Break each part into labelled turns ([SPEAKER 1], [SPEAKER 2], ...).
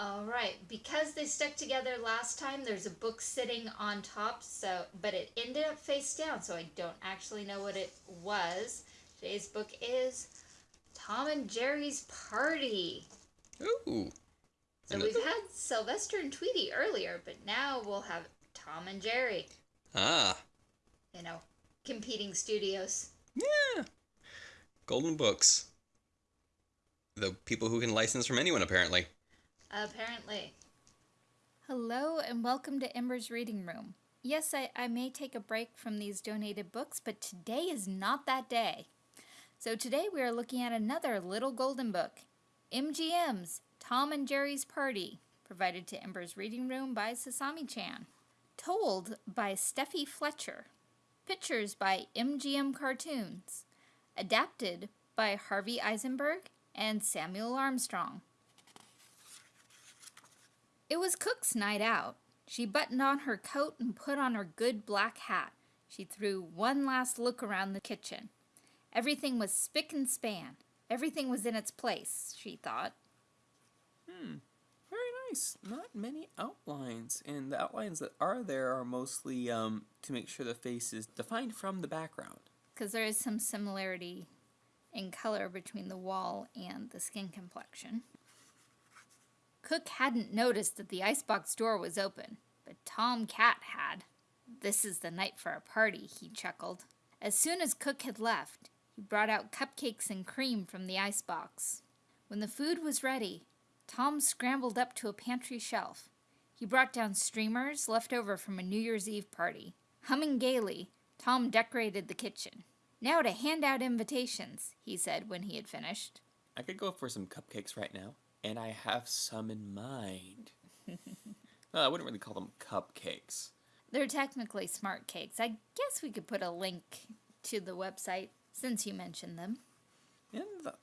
[SPEAKER 1] All right, because they stuck together last time, there's a book sitting on top, so but it ended up face down, so I don't actually know what it was. Today's book is Tom and Jerry's Party.
[SPEAKER 2] Ooh.
[SPEAKER 1] So
[SPEAKER 2] Another-
[SPEAKER 1] we've had Sylvester and Tweety earlier, but now we'll have Tom and Jerry.
[SPEAKER 2] Ah.
[SPEAKER 1] You know, competing studios.
[SPEAKER 2] Yeah. Golden Books. The people who can license from anyone, apparently.
[SPEAKER 1] Apparently.
[SPEAKER 3] Hello and welcome to Ember's Reading Room. Yes, I, I may take a break from these donated books, but today is not that day. So today we are looking at another little golden book, MGM's Tom and Jerry's Party, provided to Ember's Reading Room by Sasami Chan. Told by Steffi Fletcher. Pictures by MGM Cartoons. Adapted by Harvey Eisenberg and Samuel Armstrong. It was Cook's night out. She buttoned on her coat and put on her good black hat. She threw one last look around the kitchen. Everything was spick and span. Everything was in its place, she thought.
[SPEAKER 4] Hmm. Very nice. Not many outlines, and the outlines that are there are mostly um, to make sure the face is defined from the background.
[SPEAKER 3] Because there is some similarity in color between the wall and the skin complexion. Cook hadn't noticed that the icebox door was open, but Tom Cat had. This is the night for a party, he chuckled. As soon as Cook had left, he brought out cupcakes and cream from the icebox. When the food was ready, Tom scrambled up to a pantry shelf. He brought down streamers left over from a New Year's Eve party. Humming gaily, Tom decorated the kitchen. Now to hand out invitations, he said when he had finished.
[SPEAKER 4] I could go for some cupcakes right now, and I have some in mind. well, I wouldn't really call them cupcakes.
[SPEAKER 3] They're technically smart cakes. I guess we could put a link to the website since you mentioned them.
[SPEAKER 4] And the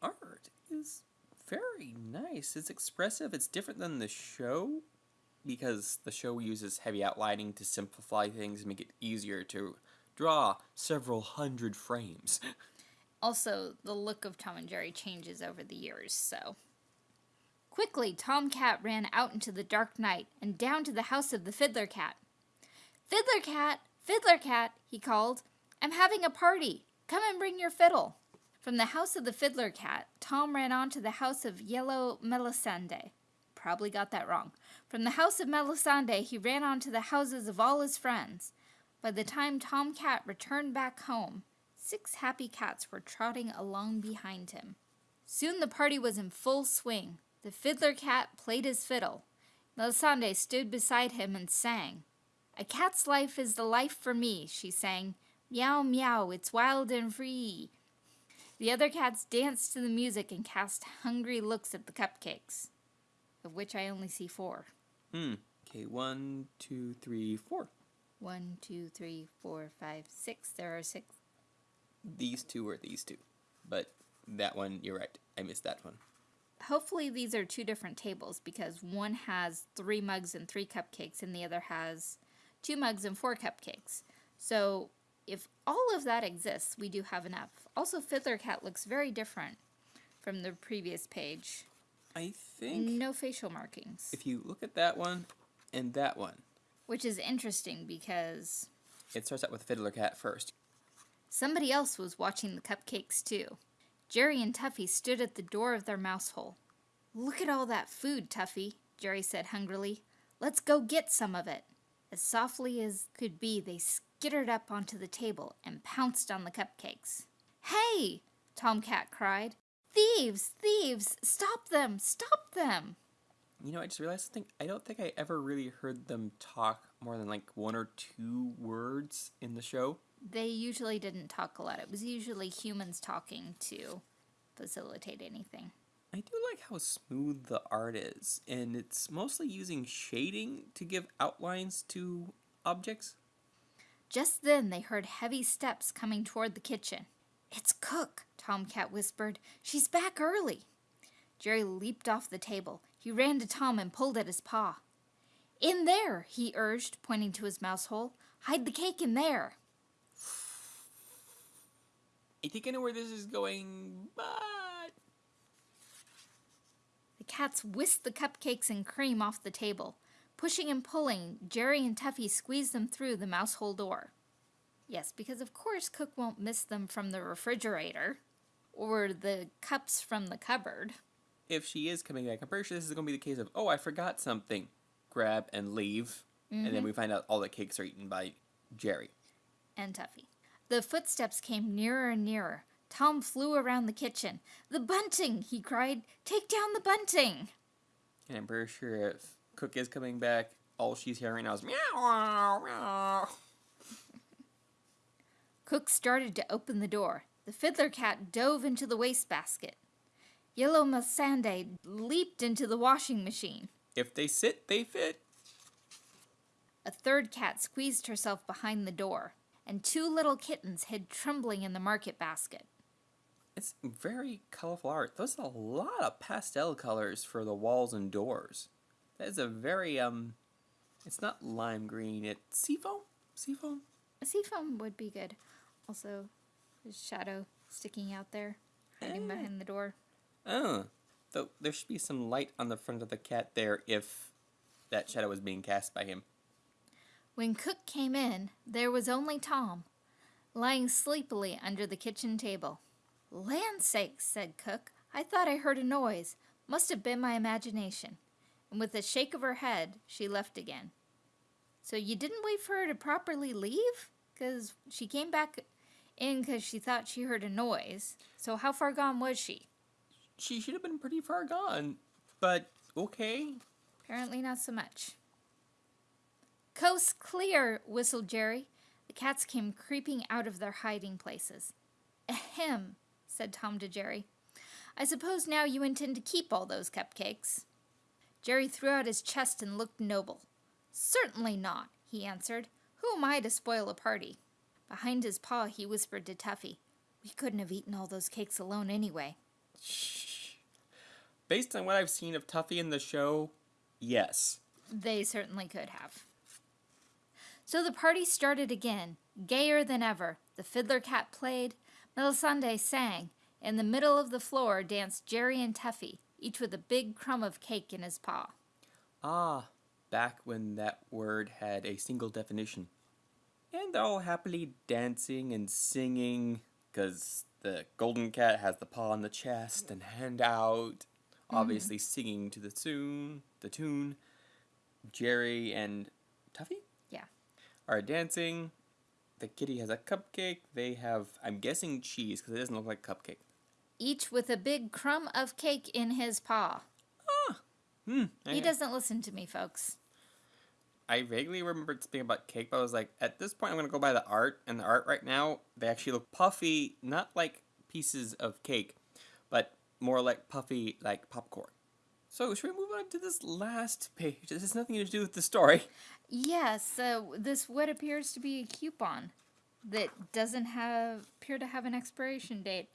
[SPEAKER 4] art is very nice. It's expressive. It's different than the show because the show uses heavy outlining to simplify things and make it easier to draw several hundred frames.
[SPEAKER 3] Also, the look of Tom and Jerry changes over the years, so. Quickly, Tom Cat ran out into the dark night and down to the house of the Fiddler Cat. Fiddler Cat! Fiddler Cat! he called. I'm having a party. Come and bring your fiddle. From the house of the Fiddler Cat, Tom ran on to the house of Yellow Melisande. Probably got that wrong. From the house of Melisande, he ran on to the houses of all his friends. By the time Tom Cat returned back home, six happy cats were trotting along behind him. Soon the party was in full swing. The fiddler cat played his fiddle. Melisande stood beside him and sang. A cat's life is the life for me, she sang. Meow, meow, it's wild and free. The other cats danced to the music and cast hungry looks at the cupcakes, of which I only see four.
[SPEAKER 4] Hmm. Okay, one, two, three, four.
[SPEAKER 3] One, two, three, four, five, six. There are six.
[SPEAKER 4] These two are these two. But that one, you're right. I missed that one.
[SPEAKER 3] Hopefully these are two different tables because one has three mugs and three cupcakes and the other has two mugs and four cupcakes. So if all of that exists, we do have enough. Also, Fiddler Cat looks very different from the previous page.
[SPEAKER 4] I think
[SPEAKER 3] No facial markings,
[SPEAKER 4] if you look at that one and that one,
[SPEAKER 3] which is interesting because
[SPEAKER 4] it starts out with Fiddler Cat first.
[SPEAKER 3] somebody else was watching the cupcakes too. Jerry and Tuffy stood at the door of their mouse hole. Look at all that food, Tuffy, Jerry said hungrily. Let's go get some of it. As softly as could be, they skittered up onto the table and pounced on the cupcakes. Hey! Tomcat cried. Thieves! Thieves! Stop them! Stop them!
[SPEAKER 4] You know, I just realized something. I don't think I ever really heard them talk more than like one or two words in the show.
[SPEAKER 3] They usually didn't talk a lot. It was usually humans talking to facilitate anything.
[SPEAKER 4] I do like how smooth the art is, and it's mostly using shading to give outlines to objects.
[SPEAKER 3] Just then they heard heavy steps coming toward the kitchen. It's Cook, Tomcat whispered. She's back early. Jerry leaped off the table. He ran to Tom and pulled at his paw. In there, he urged, pointing to his mouse hole. Hide the cake in there.
[SPEAKER 4] I think I know where this is going, but
[SPEAKER 3] The cats whisked the cupcakes and cream off the table. Pushing and pulling, Jerry and Tuffy squeezed them through the mouse hole door. Yes, because of course Cook won't miss them from the refrigerator or the cups from the cupboard.
[SPEAKER 4] If she is coming back, I'm pretty sure this is going to be the case of, oh, I forgot something. Grab and leave. And then mm-hmm. we find out all the cakes are eaten by Jerry.
[SPEAKER 3] and Tuffy. The footsteps came nearer and nearer. Tom flew around the kitchen. The bunting! he cried. Take down the bunting!
[SPEAKER 4] And I'm pretty sure if Cook is coming back, all she's hearing now is meow, meow.
[SPEAKER 3] Cook started to open the door. The fiddler cat dove into the wastebasket. Yellow Masande leaped into the washing machine.
[SPEAKER 4] If they sit, they fit.
[SPEAKER 3] A third cat squeezed herself behind the door, and two little kittens hid trembling in the market basket.
[SPEAKER 4] It's very colorful art. There's a lot of pastel colors for the walls and doors. That is a very um it's not lime green, it's seafoam? Seafoam?
[SPEAKER 3] A seafoam would be good. Also, his shadow sticking out there, hiding
[SPEAKER 4] Eh.
[SPEAKER 3] behind the door.
[SPEAKER 4] Oh. Though there should be some light on the front of the cat there if that shadow was being cast by him.
[SPEAKER 3] When Cook came in, there was only Tom, lying sleepily under the kitchen table. Land sakes, said Cook. I thought I heard a noise. Must have been my imagination. And with a shake of her head, she left again. So you didn't wait for her to properly leave? Because she came back in because she thought she heard a noise. So how far gone was she?
[SPEAKER 4] She should have been pretty far gone. But okay.
[SPEAKER 3] Apparently not so much. Coast clear, whistled Jerry. The cats came creeping out of their hiding places. Ahem, said Tom to Jerry. I suppose now you intend to keep all those cupcakes. Jerry threw out his chest and looked noble. Certainly not, he answered. Who am I to spoil a party? Behind his paw, he whispered to Tuffy. We couldn't have eaten all those cakes alone anyway.
[SPEAKER 4] Shh. Based on what I've seen of Tuffy in the show, yes.
[SPEAKER 3] They certainly could have. So the party started again, gayer than ever. The fiddler cat played, Melisande sang. In the middle of the floor danced Jerry and Tuffy, each with a big crumb of cake in his paw.
[SPEAKER 4] Ah, back when that word had a single definition. And they're all happily dancing and singing, because the golden cat has the paw on the chest and hand out, obviously singing to the tune. The tune. Jerry and Tuffy. Are dancing. The kitty has a cupcake. They have, I'm guessing, cheese because it doesn't look like cupcake.
[SPEAKER 3] Each with a big crumb of cake in his paw.
[SPEAKER 4] Hmm.
[SPEAKER 3] He doesn't listen to me, folks.
[SPEAKER 4] I vaguely remembered speaking about cake, but I was like, at this point, I'm gonna go by the art, and the art right now they actually look puffy, not like pieces of cake, but more like puffy, like popcorn. So should we move on to this last page? This has nothing to do with the story.
[SPEAKER 3] Yes, uh, this what appears to be a coupon that doesn't have appear to have an expiration date.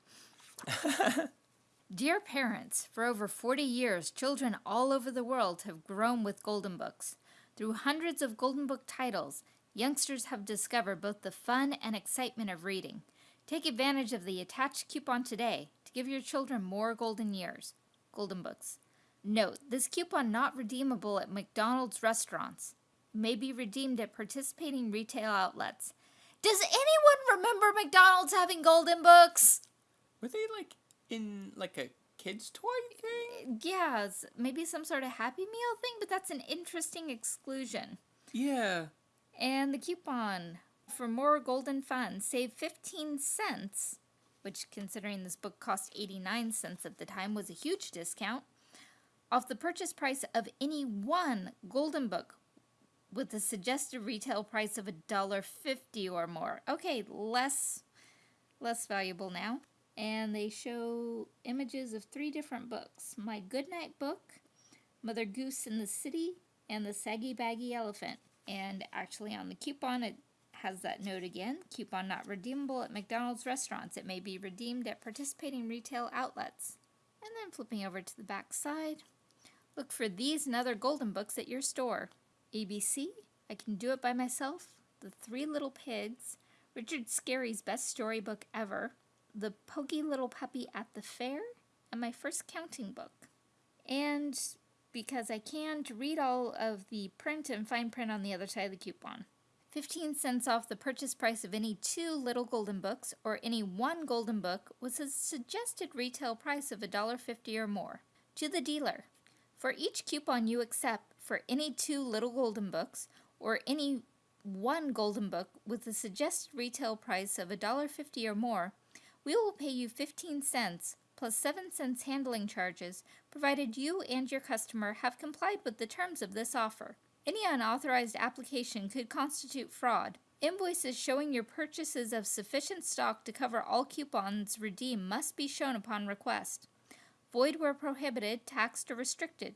[SPEAKER 3] Dear parents, for over 40 years, children all over the world have grown with Golden Books. Through hundreds of Golden Book titles, youngsters have discovered both the fun and excitement of reading. Take advantage of the attached coupon today to give your children more golden years. Golden Books. Note, this coupon not redeemable at McDonald's restaurants. May be redeemed at participating retail outlets. Does anyone remember McDonald's having Golden Books?
[SPEAKER 4] Were they like in like a kid's toy thing?
[SPEAKER 3] Yeah, maybe some sort of Happy Meal thing, but that's an interesting exclusion.
[SPEAKER 4] Yeah.
[SPEAKER 3] And the coupon for more golden fun, save 15 cents, which considering this book cost 89 cents at the time was a huge discount, off the purchase price of any one golden book with a suggested retail price of $1.50 or more. Okay, less less valuable now. And they show images of three different books. My Goodnight Book, Mother Goose in the City, and the Saggy Baggy Elephant. And actually, on the coupon, it has that note again coupon not redeemable at McDonald's restaurants. It may be redeemed at participating retail outlets. And then flipping over to the back side, look for these and other golden books at your store ABC, I Can Do It By Myself, The Three Little Pigs, Richard Scarry's best storybook ever, The Pokey Little Puppy at the Fair, and my first counting book. and because I can, to read all of the print and fine print on the other side of the coupon. 15 cents off the purchase price of any two little golden books or any one golden book was a suggested retail price of $1.50 or more. To the dealer. For each coupon you accept for any two little golden books or any one golden book with a suggested retail price of $1.50 or more, we will pay you 15 cents plus 7 cents handling charges provided you and your customer have complied with the terms of this offer. Any unauthorized application could constitute fraud. Invoices showing your purchases of sufficient stock to cover all coupons redeemed must be shown upon request. Void where prohibited, taxed, or restricted.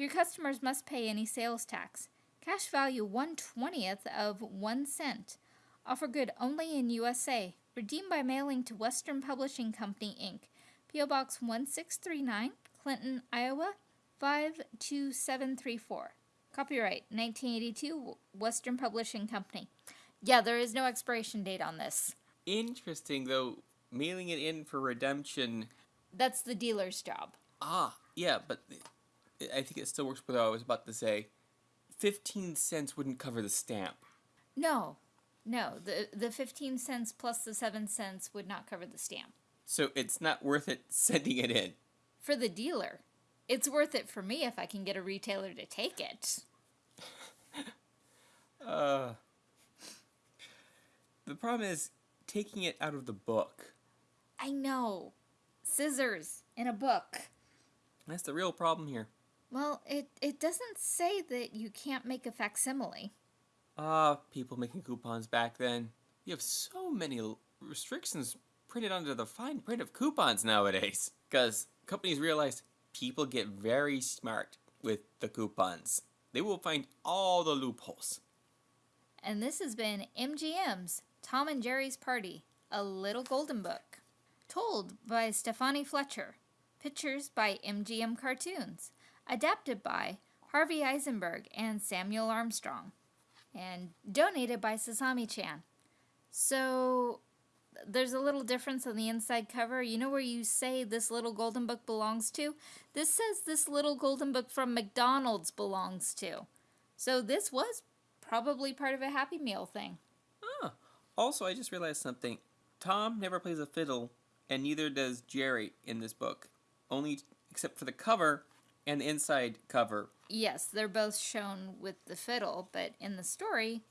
[SPEAKER 3] Your customers must pay any sales tax. Cash value 1 20th of 1 cent. Offer good only in USA. Redeemed by mailing to Western Publishing Company, Inc. P.O. Box 1639, Clinton, Iowa 52734. Copyright 1982 Western Publishing Company. Yeah, there is no expiration date on this.
[SPEAKER 4] Interesting, though, mailing it in for redemption.
[SPEAKER 3] That's the dealer's job.
[SPEAKER 4] Ah, yeah, but I think it still works with what I was about to say. 15 cents wouldn't cover the stamp.
[SPEAKER 3] No, no, the, the 15 cents plus the 7 cents would not cover the stamp.
[SPEAKER 4] So it's not worth it sending it in.
[SPEAKER 3] For the dealer. It's worth it for me if I can get a retailer to take it.
[SPEAKER 4] Uh, the problem is taking it out of the book.
[SPEAKER 3] I know. Scissors in a book.
[SPEAKER 4] That's the real problem here.
[SPEAKER 3] Well, it, it doesn't say that you can't make a facsimile.
[SPEAKER 4] Ah, people making coupons back then. You have so many l- restrictions printed under the fine print of coupons nowadays. Because companies realize people get very smart with the coupons. They will find all the loopholes.
[SPEAKER 3] And this has been MGM's Tom and Jerry's Party, a little golden book. Told by Stefani Fletcher. Pictures by MGM Cartoons. Adapted by Harvey Eisenberg and Samuel Armstrong. And donated by Sasami chan. So, there's a little difference on the inside cover. You know where you say this little golden book belongs to? This says this little golden book from McDonald's belongs to. So, this was probably part of a Happy Meal thing.
[SPEAKER 4] Ah, also, I just realized something. Tom never plays a fiddle, and neither does Jerry in this book. Only except for the cover and the inside cover.
[SPEAKER 3] Yes, they're both shown with the fiddle, but in the story,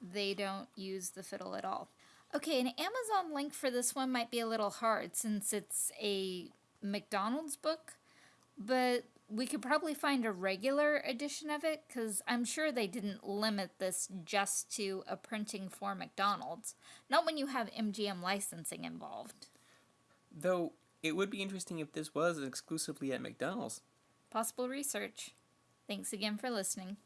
[SPEAKER 3] they don't use the fiddle at all. Okay, an Amazon link for this one might be a little hard since it's a McDonald's book, but we could probably find a regular edition of it because I'm sure they didn't limit this just to a printing for McDonald's. Not when you have MGM licensing involved.
[SPEAKER 4] Though it would be interesting if this was exclusively at McDonald's.
[SPEAKER 3] Possible research. Thanks again for listening.